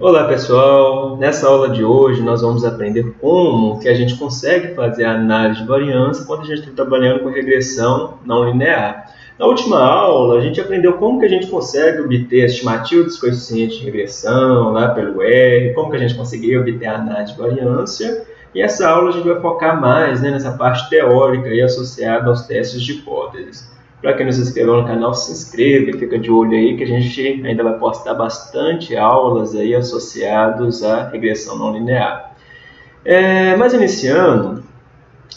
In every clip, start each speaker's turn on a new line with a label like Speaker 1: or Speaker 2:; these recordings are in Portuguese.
Speaker 1: Olá pessoal, nessa aula de hoje nós vamos aprender como que a gente consegue fazer a análise de variância quando a gente está trabalhando com regressão não linear. Na última aula a gente aprendeu como que a gente consegue obter a estimativa dos coeficientes de regressão lá pelo R, como que a gente conseguia obter a análise de variância e essa aula a gente vai focar mais né, nessa parte teórica e associada aos testes de hipóteses. Para quem não se inscreveu no canal, se inscreva e fica de olho aí que a gente ainda vai postar bastante aulas aí associados à regressão não linear. É, mas iniciando,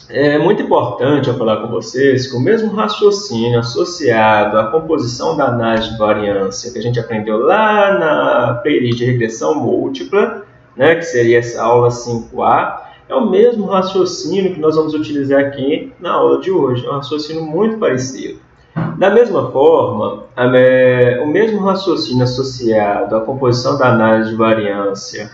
Speaker 1: é muito importante eu falar com vocês que o mesmo raciocínio associado à composição da análise de variância que a gente aprendeu lá na playlist de regressão múltipla, né, que seria essa aula 5A, é o mesmo raciocínio que nós vamos utilizar aqui na aula de hoje. É um raciocínio muito parecido. Da mesma forma, o mesmo raciocínio associado à composição da análise de variância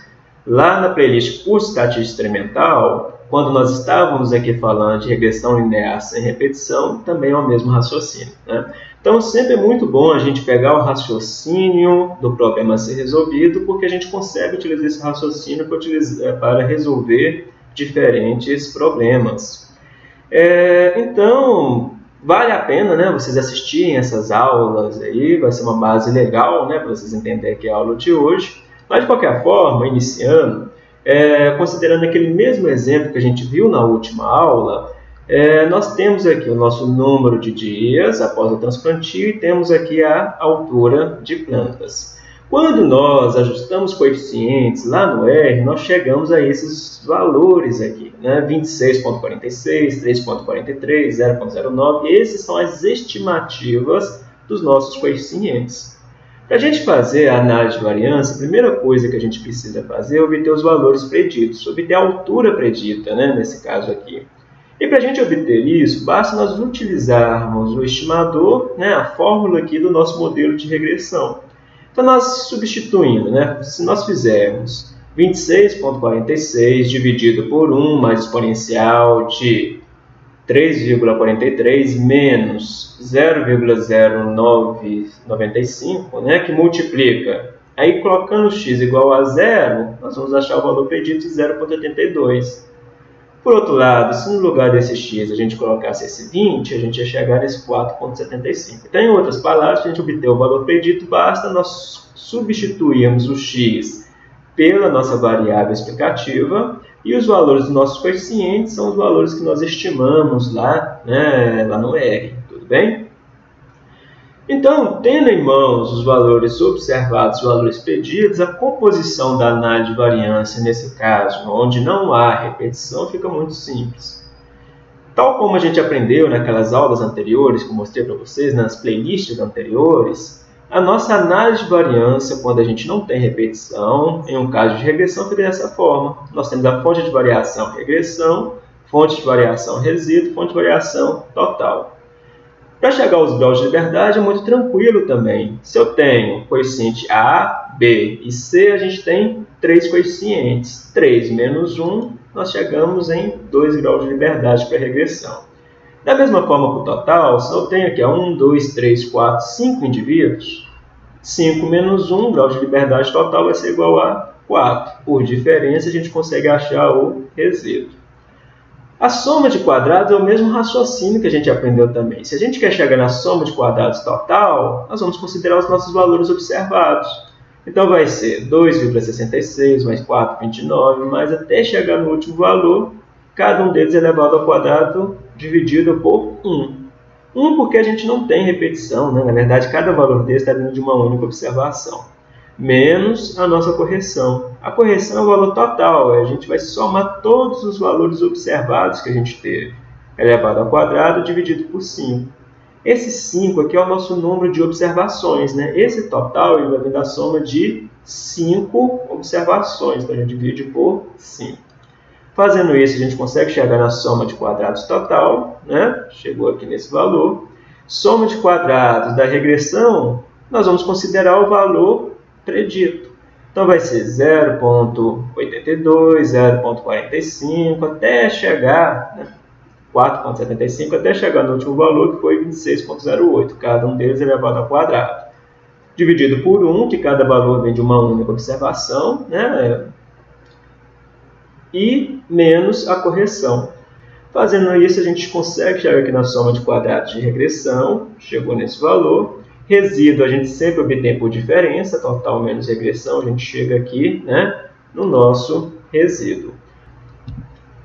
Speaker 1: lá na playlist Curso Estatística Experimental, quando nós estávamos aqui falando de regressão linear sem repetição, também é o mesmo raciocínio. Né? Então, sempre é muito bom a gente pegar o raciocínio do problema a ser resolvido, porque a gente consegue utilizar esse raciocínio para resolver diferentes problemas. É, então, Vale a pena né, vocês assistirem essas aulas aí, vai ser uma base legal né, para vocês entenderem que é a aula de hoje. Mas, de qualquer forma, iniciando, é, considerando aquele mesmo exemplo que a gente viu na última aula, é, nós temos aqui o nosso número de dias após o transplantio e temos aqui a altura de plantas. Quando nós ajustamos coeficientes lá no R, nós chegamos a esses valores aqui, né? 26.46, 3.43, 0.09, esses são as estimativas dos nossos coeficientes. Para a gente fazer a análise de variância, a primeira coisa que a gente precisa fazer é obter os valores preditos, obter a altura predita, né? nesse caso aqui. E para a gente obter isso, basta nós utilizarmos o estimador, né? a fórmula aqui do nosso modelo de regressão. Então, nós substituindo, né? se nós fizermos 26,46 dividido por 1 mais exponencial de 3,43 menos 0,0995, né, que multiplica. Aí, colocando x igual a zero, nós vamos achar o valor pedido de 0,82. Por outro lado, se no lugar desse x a gente colocasse esse 20, a gente ia chegar nesse 4,75. Então, em outras palavras, para a gente obter o valor predito, basta nós substituirmos o x pela nossa variável explicativa e os valores dos nossos coeficientes são os valores que nós estimamos lá, né, lá no R, tudo bem? Então, tendo em mãos os valores observados, os valores pedidos, a composição da análise de variância, nesse caso, onde não há repetição, fica muito simples. Tal como a gente aprendeu naquelas aulas anteriores, que eu mostrei para vocês, nas playlists anteriores, a nossa análise de variância, quando a gente não tem repetição, em um caso de regressão, fica dessa forma. Nós temos a fonte de variação regressão, fonte de variação resíduo, fonte de variação total. Para chegar aos graus de liberdade é muito tranquilo também. Se eu tenho coeficiente A, B e C, a gente tem três coeficientes. 3 menos 1, nós chegamos em 2 graus de liberdade para regressão. Da mesma forma para o total, se eu tenho aqui 1, 2, 3, 4, 5 indivíduos, 5 menos 1, grau de liberdade total vai ser igual a 4. Por diferença, a gente consegue achar o resíduo. A soma de quadrados é o mesmo raciocínio que a gente aprendeu também. Se a gente quer chegar na soma de quadrados total, nós vamos considerar os nossos valores observados. Então vai ser 2,66 mais 4,29, mais até chegar no último valor, cada um deles elevado ao quadrado dividido por 1. 1 porque a gente não tem repetição, né? na verdade cada valor desse está vindo de uma única observação menos a nossa correção. A correção é o valor total, a gente vai somar todos os valores observados que a gente teve, elevado ao quadrado dividido por 5. Esse 5 aqui é o nosso número de observações, né? Esse total ele vai vir da soma de 5 observações, então a gente divide por 5. Fazendo isso, a gente consegue chegar na soma de quadrados total, né? Chegou aqui nesse valor. Soma de quadrados da regressão, nós vamos considerar o valor predito. Então vai ser 0.82, 0.45, até chegar, né, 4.75, até chegar no último valor, que foi 26.08, cada um deles elevado ao quadrado. dividido por 1, que cada valor vem de uma única observação, né? e menos a correção. Fazendo isso, a gente consegue chegar aqui na soma de quadrados de regressão, chegou nesse valor. Resíduo a gente sempre obtém por diferença, total menos regressão, a gente chega aqui né, no nosso resíduo.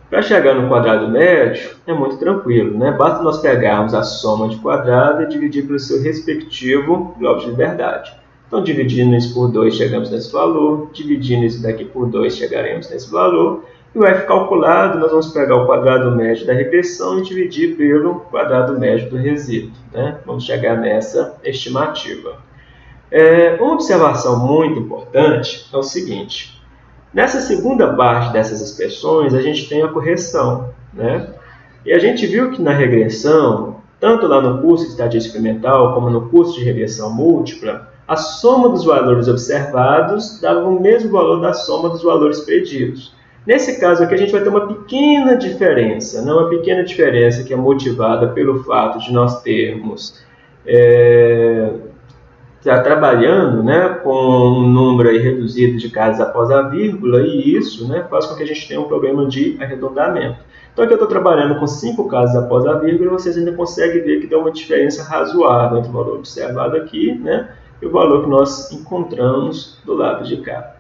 Speaker 1: Para chegar no quadrado médio, é muito tranquilo, né? Basta nós pegarmos a soma de quadrado e dividir pelo seu respectivo grau de liberdade. Então, dividindo isso por 2, chegamos nesse valor. Dividindo isso daqui por 2, chegaremos nesse valor. E o f calculado, nós vamos pegar o quadrado médio da regressão e dividir pelo quadrado médio do resíduo. Né? Vamos chegar nessa estimativa. É, uma observação muito importante é o seguinte. Nessa segunda parte dessas expressões, a gente tem a correção. Né? E a gente viu que na regressão, tanto lá no curso de estatística experimental, como no curso de regressão múltipla, a soma dos valores observados dava o mesmo valor da soma dos valores preditos. Nesse caso aqui, a gente vai ter uma pequena diferença, não uma pequena diferença que é motivada pelo fato de nós termos é, está trabalhando né, com um número reduzido de casas após a vírgula, e isso né, faz com que a gente tenha um problema de arredondamento. Então aqui eu estou trabalhando com 5 casas após a vírgula, vocês ainda conseguem ver que dá uma diferença razoável entre o valor observado aqui né, e o valor que nós encontramos do lado de cá.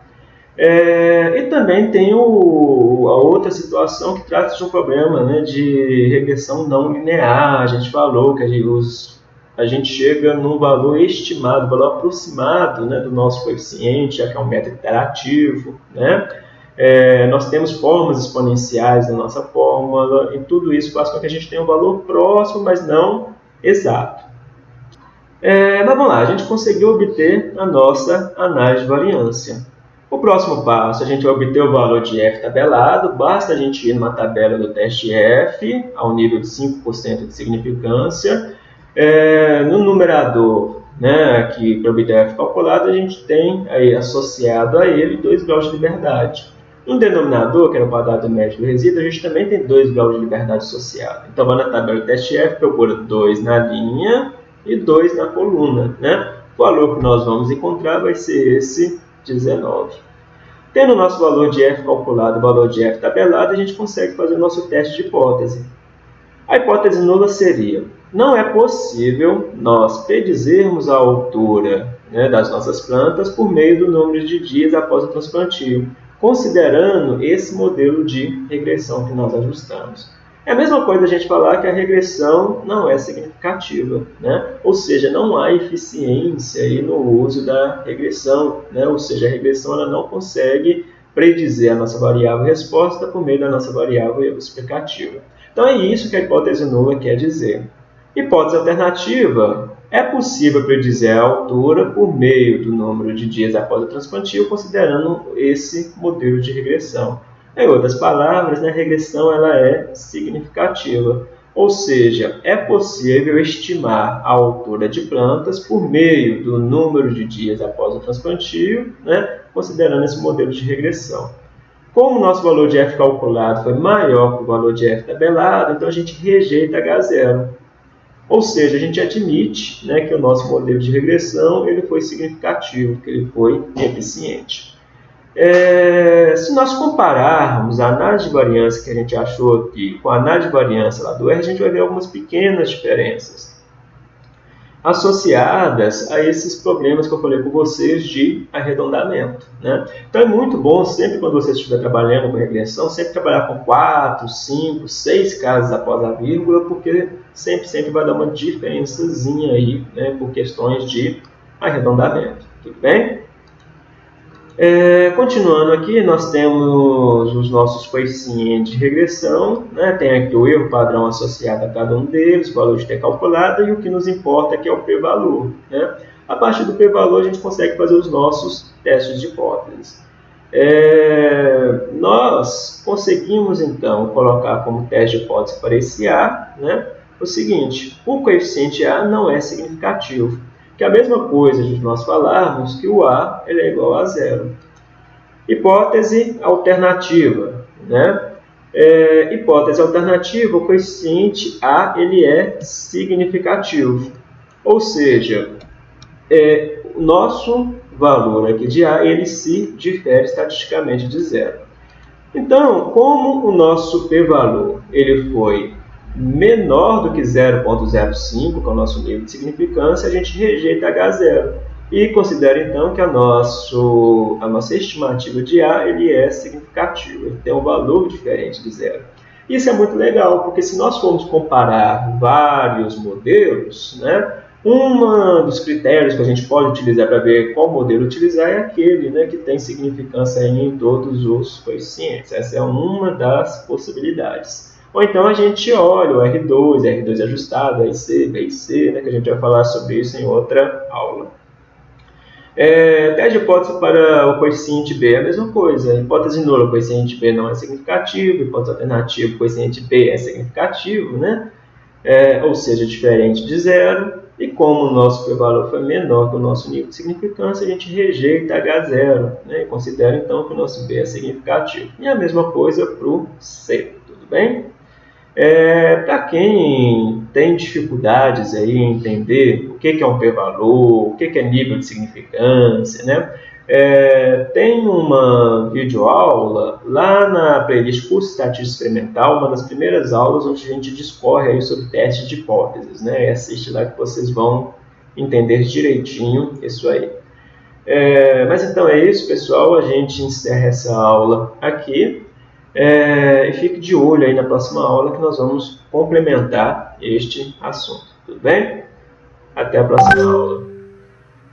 Speaker 1: É, e também tem o, a outra situação que trata de um problema né, de regressão não linear. A gente falou que os a gente chega num valor estimado, valor aproximado né, do nosso coeficiente, já que é um método interativo. Né? É, nós temos formas exponenciais na nossa fórmula, e tudo isso faz com que a gente tenha um valor próximo, mas não exato. É, mas vamos lá, a gente conseguiu obter a nossa análise de variância. O próximo passo, a gente vai obter o valor de f tabelado, basta a gente ir numa tabela do teste f, ao nível de 5% de significância, é, no numerador, né, aqui para obter f calculado, a gente tem aí associado a ele 2 graus de liberdade. No denominador, que é o quadrado médio do resíduo, a gente também tem 2 graus de liberdade associado. Então, vai na tabela do teste F, procura 2 na linha e 2 na coluna. Né? O valor que nós vamos encontrar vai ser esse 19. Tendo o nosso valor de F calculado o valor de F tabelado, a gente consegue fazer o nosso teste de hipótese. A hipótese nula seria não é possível nós predizermos a altura né, das nossas plantas por meio do número de dias após o transplantio, considerando esse modelo de regressão que nós ajustamos. É a mesma coisa a gente falar que a regressão não é significativa, né? ou seja, não há eficiência aí no uso da regressão, né? ou seja, a regressão ela não consegue predizer a nossa variável resposta por meio da nossa variável explicativa. Então é isso que a hipótese nula quer dizer. Hipótese alternativa. É possível predizer a altura por meio do número de dias após o transplantio, considerando esse modelo de regressão. Em outras palavras, né, a regressão ela é significativa, ou seja, é possível estimar a altura de plantas por meio do número de dias após o transplantio, né, considerando esse modelo de regressão. Como o nosso valor de f calculado foi maior que o valor de f tabelado, então a gente rejeita H0. Ou seja, a gente admite né, que o nosso modelo de regressão ele foi significativo, que ele foi eficiente. É, se nós compararmos a análise de variância que a gente achou aqui com a análise de variância lá do R, a gente vai ver algumas pequenas diferenças associadas a esses problemas que eu falei com vocês de arredondamento. Né? Então é muito bom, sempre quando você estiver trabalhando com regressão, sempre trabalhar com 4, 5, 6 casas após a vírgula, porque sempre, sempre vai dar uma diferençazinha aí né, por questões de arredondamento. Tudo bem? É, continuando aqui, nós temos os nossos coeficientes de regressão, né? tem aqui o erro padrão associado a cada um deles, o valor de ter calculado, e o que nos importa que é o p-valor. Né? A partir do p-valor, a gente consegue fazer os nossos testes de hipóteses. É, nós conseguimos, então, colocar como teste de hipótese para esse A né? o seguinte, o coeficiente A não é significativo que é a mesma coisa de nós falarmos que o A ele é igual a zero. Hipótese alternativa. Né? É, hipótese alternativa, o coeficiente A ele é significativo. Ou seja, é, o nosso valor aqui de A, ele se difere estatisticamente de zero. Então, como o nosso p-valor ele foi menor do que 0.05, que é o nosso nível de significância, a gente rejeita H0 e considera então que a, nosso, a nossa estimativa de A ele é significativa, ele tem um valor diferente de zero. Isso é muito legal, porque se nós formos comparar vários modelos, né, um dos critérios que a gente pode utilizar para ver qual modelo utilizar é aquele né, que tem significância em todos os coeficientes. Essa é uma das possibilidades. Ou então a gente olha o R2, R2 ajustado, RC, BIC, né, que a gente vai falar sobre isso em outra aula. É, teste de hipótese para o coeficiente B é a mesma coisa. Hipótese nula, o coeficiente B não é significativo. Hipótese alternativa, o coeficiente B é significativo, né? É, ou seja, diferente de zero. E como o nosso p-valor foi menor que o nosso nível de significância, a gente rejeita H0 né? e considera então que o nosso B é significativo. E a mesma coisa para o C, tudo bem? É, Para quem tem dificuldades aí em entender o que, que é um p-valor, o que, que é nível de significância, né? É, tem uma videoaula lá na playlist Curso Estatística Experimental, uma das primeiras aulas onde a gente discorre aí sobre testes de hipóteses, né? E assiste lá que vocês vão entender direitinho isso aí. É, mas então é isso, pessoal. A gente encerra essa aula aqui. É, e fique de olho aí na próxima aula que nós vamos complementar este assunto. Tudo bem? Até a próxima aula.